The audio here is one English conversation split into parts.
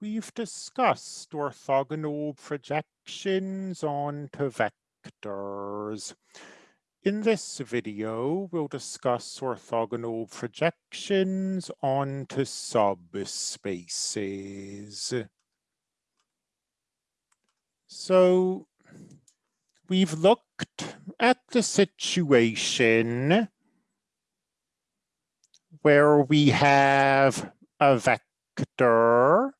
we've discussed orthogonal projections onto vectors. In this video, we'll discuss orthogonal projections onto subspaces. So we've looked at the situation where we have a vector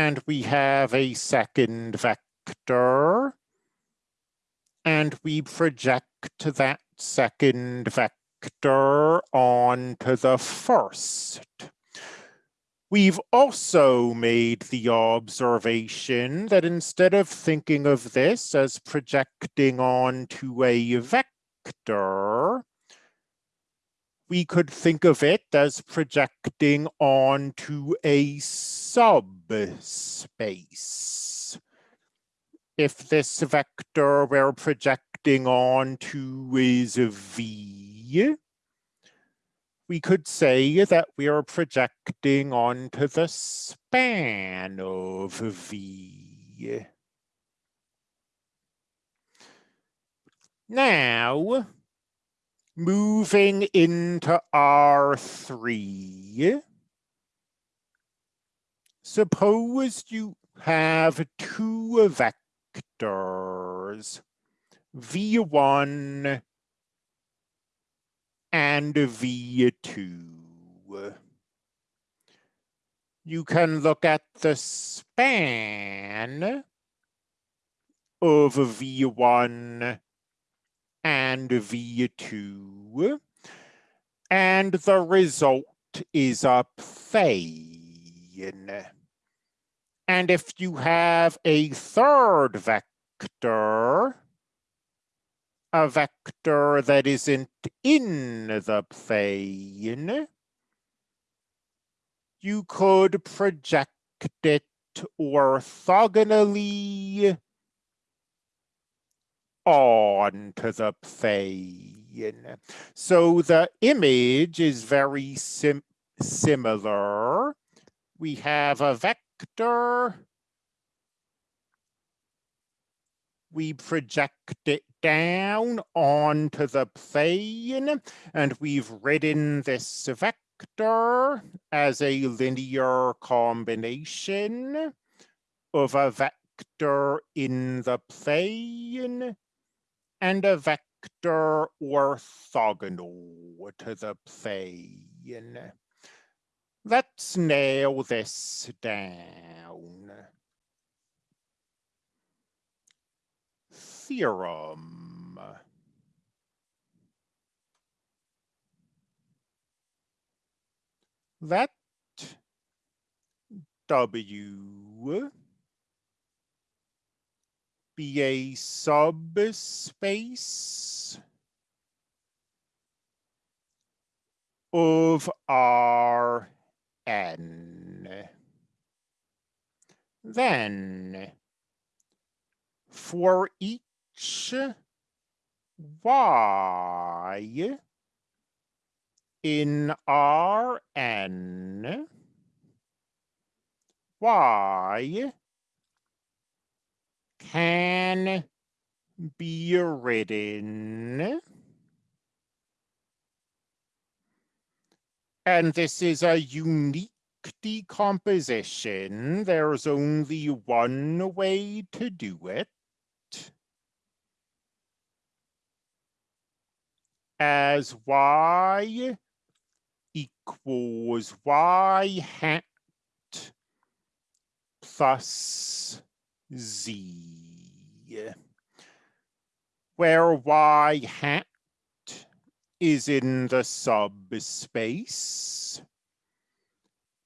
and we have a second vector and we project that second vector onto the first. We've also made the observation that instead of thinking of this as projecting onto a vector, we could think of it as projecting onto a subspace. If this vector we're projecting onto is V, we could say that we are projecting onto the span of V. Now, moving into R3, suppose you have two vectors, V1 and V2. You can look at the span of V1 and V2, and the result is a plane. And if you have a third vector, a vector that isn't in the plane, you could project it orthogonally onto the plane. So the image is very sim similar. We have a vector. We project it down onto the plane, and we've written this vector as a linear combination of a vector in the plane and a vector orthogonal to the plane. Let's nail this down. Theorem. Let W be a subspace of R n. Then, for each y in Rn, y can be written and this is a unique decomposition. There's only one way to do it. As y equals y hat plus z, where y hat is in the subspace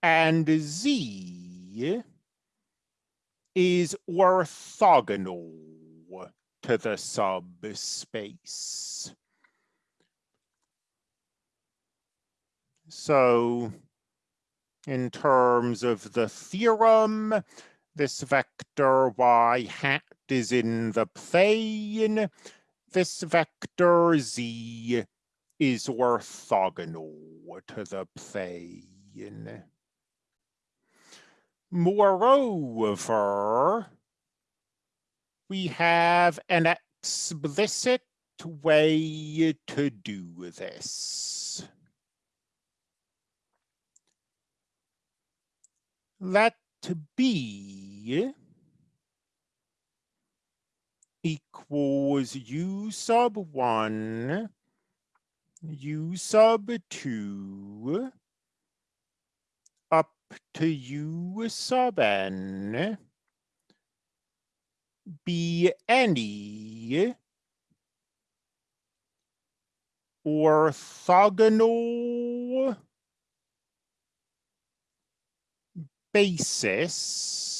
and z is orthogonal to the subspace. So in terms of the theorem, this vector y hat is in the plane. This vector z is orthogonal to the plane. Moreover, we have an explicit way to do this. Let B equals U sub one, U sub two, up to U sub n, be any orthogonal basis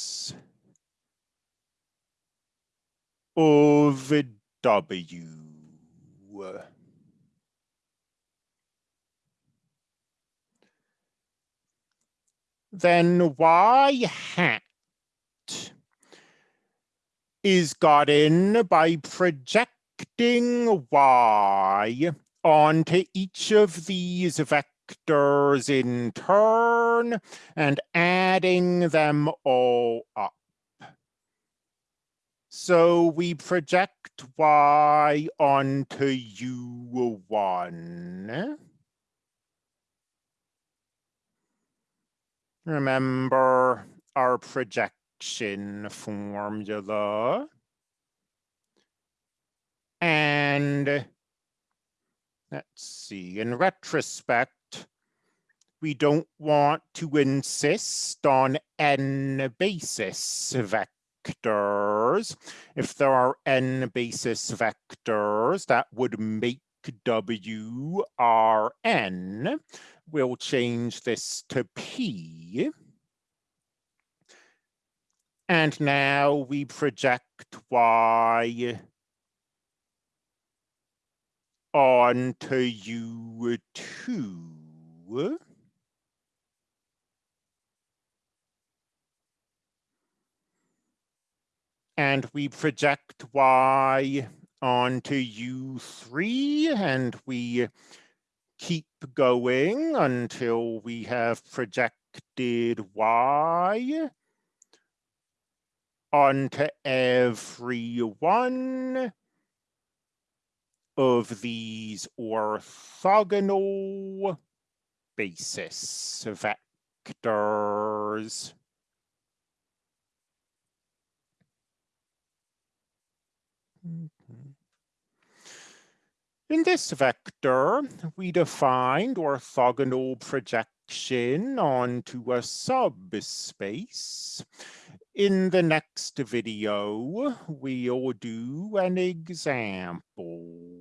of W. Then Y hat is gotten by projecting Y onto each of these vectors in turn and adding them all up. So we project y onto u1. Remember our projection formula. And let's see, in retrospect, we don't want to insist on n basis vectors. If there are n basis vectors, that would make W R N. We'll change this to P. And now we project Y on to U2. And we project Y onto U3 and we keep going until we have projected Y onto every one of these orthogonal basis vectors. Mm-hmm. In this vector, we defined orthogonal projection onto a subspace. In the next video, we'll do an example.